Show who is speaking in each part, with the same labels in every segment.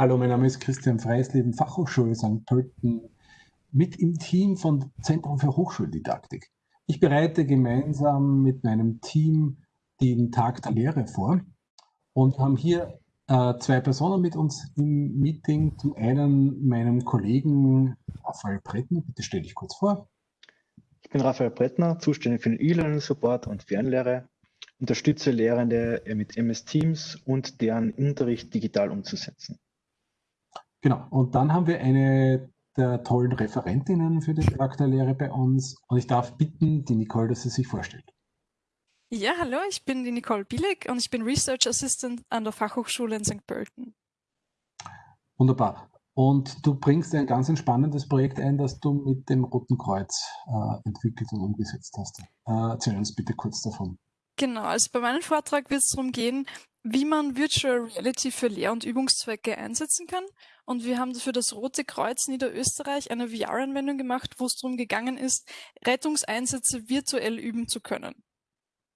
Speaker 1: Hallo, mein Name ist Christian Freisleben, Fachhochschule St. Pölten, mit im Team von Zentrum für Hochschuldidaktik. Ich bereite gemeinsam mit meinem Team den Tag der Lehre vor und haben hier äh, zwei Personen mit uns im Meeting. Zum einen meinen Kollegen Raphael Brettner, bitte stell dich kurz vor.
Speaker 2: Ich bin Raphael Brettner, zuständig für den E-Learning-Support und Fernlehre, unterstütze Lehrende mit MS Teams und deren Unterricht digital umzusetzen.
Speaker 1: Genau, und dann haben wir eine der tollen Referentinnen für den Tag der Lehre bei uns und ich darf bitten, die Nicole, dass sie sich vorstellt.
Speaker 3: Ja, hallo, ich bin die Nicole Billig und ich bin Research Assistant an der Fachhochschule in St. Pölten.
Speaker 1: Wunderbar. Und du bringst ein ganz spannendes Projekt ein, das du mit dem Roten Kreuz äh, entwickelt und umgesetzt hast. Äh, erzähl uns bitte kurz davon.
Speaker 3: Genau, also bei meinem Vortrag wird es darum gehen, wie man Virtual Reality für Lehr- und Übungszwecke einsetzen kann. Und wir haben für das Rote Kreuz Niederösterreich eine VR-Anwendung gemacht, wo es darum gegangen ist, Rettungseinsätze virtuell üben zu können.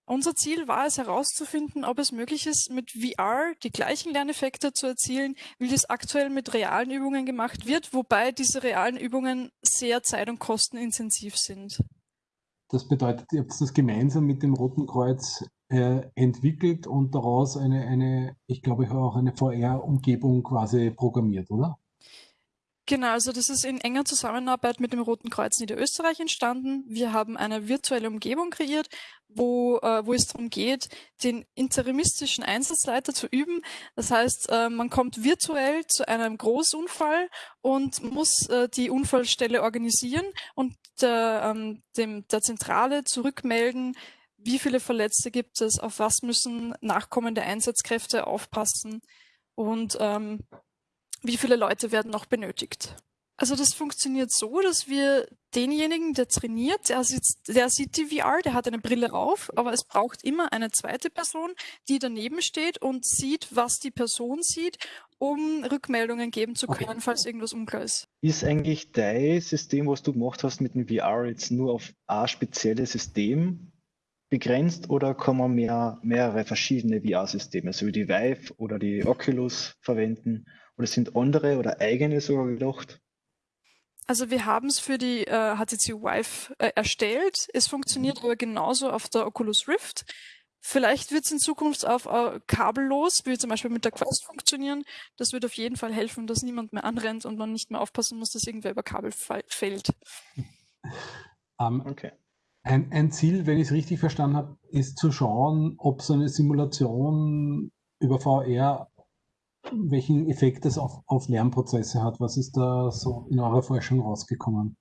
Speaker 3: Unser Ziel war es herauszufinden, ob es möglich ist, mit VR die gleichen Lerneffekte zu erzielen, wie das aktuell mit realen Übungen gemacht wird, wobei diese realen Übungen sehr zeit- und kostenintensiv sind.
Speaker 1: Das bedeutet, ihr habt das gemeinsam mit dem Roten Kreuz äh, entwickelt und daraus eine, eine, ich glaube, auch eine VR-Umgebung quasi programmiert, oder?
Speaker 3: Genau, also das ist in enger Zusammenarbeit mit dem Roten Kreuz Niederösterreich entstanden. Wir haben eine virtuelle Umgebung kreiert, wo, äh, wo es darum geht, den interimistischen Einsatzleiter zu üben. Das heißt, äh, man kommt virtuell zu einem Großunfall und muss äh, die Unfallstelle organisieren und der, ähm, dem, der Zentrale zurückmelden, wie viele Verletzte gibt es, auf was müssen nachkommende Einsatzkräfte aufpassen und ähm, wie viele Leute werden noch benötigt. Also das funktioniert so, dass wir denjenigen, der trainiert, der sieht, der sieht die VR, der hat eine Brille auf, aber es braucht immer eine zweite Person, die daneben steht und sieht, was die Person sieht, um Rückmeldungen geben zu können, okay. falls irgendwas unklar ist.
Speaker 2: Ist eigentlich dein System, was du gemacht hast mit dem VR, jetzt nur auf ein spezielles System begrenzt oder kann man mehr, mehrere verschiedene VR-Systeme, so wie die Vive oder die Oculus verwenden? Oder sind andere oder eigene sogar gedacht?
Speaker 3: Also wir haben es für die äh, HTC Vive äh, erstellt. Es funktioniert mhm. aber genauso auf der Oculus Rift. Vielleicht wird es in Zukunft auf äh, kabellos, wie zum Beispiel mit der Quest funktionieren. Das wird auf jeden Fall helfen, dass niemand mehr anrennt und man nicht mehr aufpassen muss, dass irgendwer über Kabel fällt.
Speaker 1: Um, ähm, okay. Ein, ein Ziel, wenn ich es richtig verstanden habe, ist zu schauen, ob so eine Simulation über VR welchen Effekt das auf, auf Lernprozesse hat. Was ist da so in eurer Forschung rausgekommen?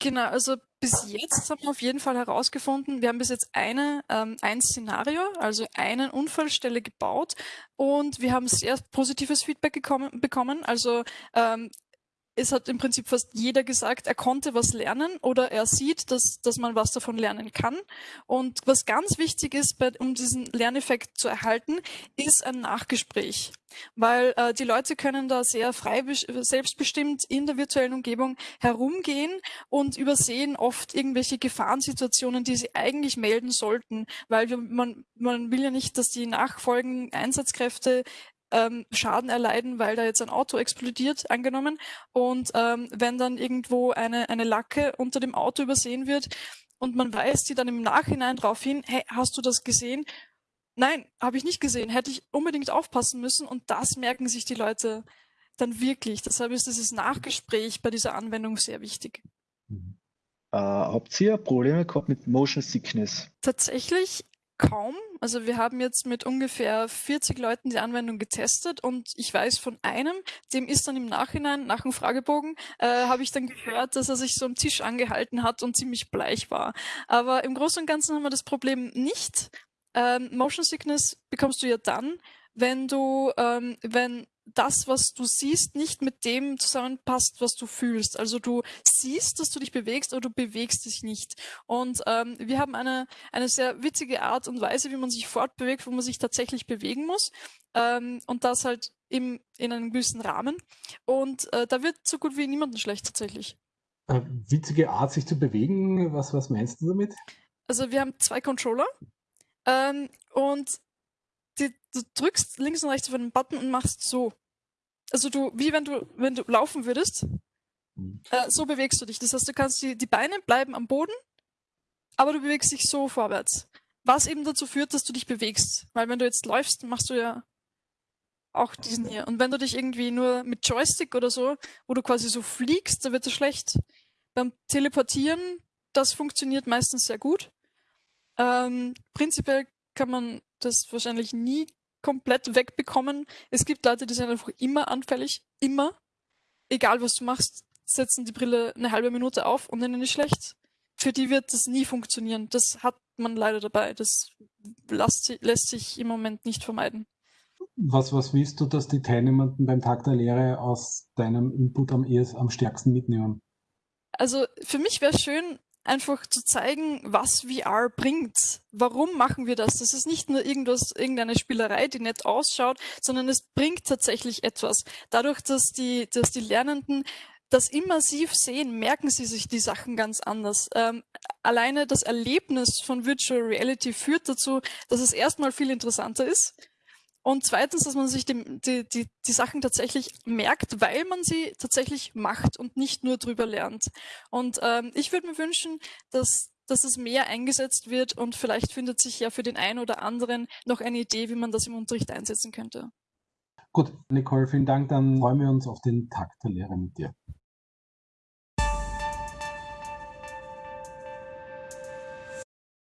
Speaker 3: Genau, also bis jetzt haben wir auf jeden Fall herausgefunden, wir haben bis jetzt eine, ähm, ein Szenario, also eine Unfallstelle gebaut und wir haben sehr positives Feedback gekommen, bekommen. Also ähm, es hat im Prinzip fast jeder gesagt, er konnte was lernen oder er sieht, dass, dass man was davon lernen kann. Und was ganz wichtig ist, bei, um diesen Lerneffekt zu erhalten, ist ein Nachgespräch. Weil äh, die Leute können da sehr frei, selbstbestimmt in der virtuellen Umgebung herumgehen und übersehen oft irgendwelche Gefahrensituationen, die sie eigentlich melden sollten, weil wir, man, man will ja nicht, dass die nachfolgenden Einsatzkräfte ähm, Schaden erleiden, weil da jetzt ein Auto explodiert, angenommen. Und ähm, wenn dann irgendwo eine, eine Lacke unter dem Auto übersehen wird und man weist die dann im Nachhinein darauf hin, hey, hast du das gesehen? Nein, habe ich nicht gesehen, hätte ich unbedingt aufpassen müssen und das merken sich die Leute dann wirklich. Deshalb ist dieses Nachgespräch bei dieser Anwendung sehr wichtig.
Speaker 2: Äh, habt ihr Probleme gehabt mit Motion Sickness?
Speaker 3: Tatsächlich kaum. Also wir haben jetzt mit ungefähr 40 Leuten die Anwendung getestet und ich weiß von einem, dem ist dann im Nachhinein, nach dem Fragebogen, äh, habe ich dann gehört, dass er sich so am Tisch angehalten hat und ziemlich bleich war. Aber im Großen und Ganzen haben wir das Problem nicht. Ähm, Motion Sickness bekommst du ja dann, wenn du, ähm, wenn das, was du siehst, nicht mit dem zusammenpasst, was du fühlst. Also du siehst, dass du dich bewegst, aber du bewegst dich nicht. Und ähm, wir haben eine, eine sehr witzige Art und Weise, wie man sich fortbewegt, wo man sich tatsächlich bewegen muss. Ähm, und das halt im, in einem gewissen Rahmen. Und äh, da wird so gut wie niemanden schlecht tatsächlich.
Speaker 1: Äh, witzige Art, sich zu bewegen, was, was meinst du damit?
Speaker 3: Also wir haben zwei Controller ähm, und die, du drückst links und rechts auf einen Button und machst so. Also du, wie wenn du, wenn du laufen würdest, mhm. äh, so bewegst du dich. Das heißt, du kannst die, die Beine bleiben am Boden, aber du bewegst dich so vorwärts. Was eben dazu führt, dass du dich bewegst. Weil wenn du jetzt läufst, machst du ja auch diesen hier. Und wenn du dich irgendwie nur mit Joystick oder so, wo du quasi so fliegst, da wird es schlecht. Beim Teleportieren, das funktioniert meistens sehr gut. Ähm, prinzipiell kann man das wahrscheinlich nie komplett wegbekommen. Es gibt Leute, die sind einfach immer anfällig. Immer. Egal was du machst, setzen die Brille eine halbe Minute auf und dann ist schlecht. Für die wird das nie funktionieren. Das hat man leider dabei. Das lässt, lässt sich im Moment nicht vermeiden.
Speaker 1: Was, was willst du, dass die Teilnehmenden beim Tag der Lehre aus deinem Input am, ehes, am stärksten mitnehmen?
Speaker 3: Also für mich wäre es schön, einfach zu zeigen, was VR bringt. Warum machen wir das? Das ist nicht nur irgendwas, irgendeine Spielerei, die nett ausschaut, sondern es bringt tatsächlich etwas. Dadurch, dass die, dass die Lernenden das immersiv sehen, merken sie sich die Sachen ganz anders. Ähm, alleine das Erlebnis von Virtual Reality führt dazu, dass es erstmal viel interessanter ist und zweitens, dass man sich die, die, die, die Sachen tatsächlich merkt, weil man sie tatsächlich macht und nicht nur drüber lernt. Und ähm, ich würde mir wünschen, dass dass es mehr eingesetzt wird und vielleicht findet sich ja für den einen oder anderen noch eine Idee, wie man das im Unterricht einsetzen könnte.
Speaker 1: Gut, Nicole, vielen Dank. Dann freuen wir uns auf den Tag der Lehre mit dir.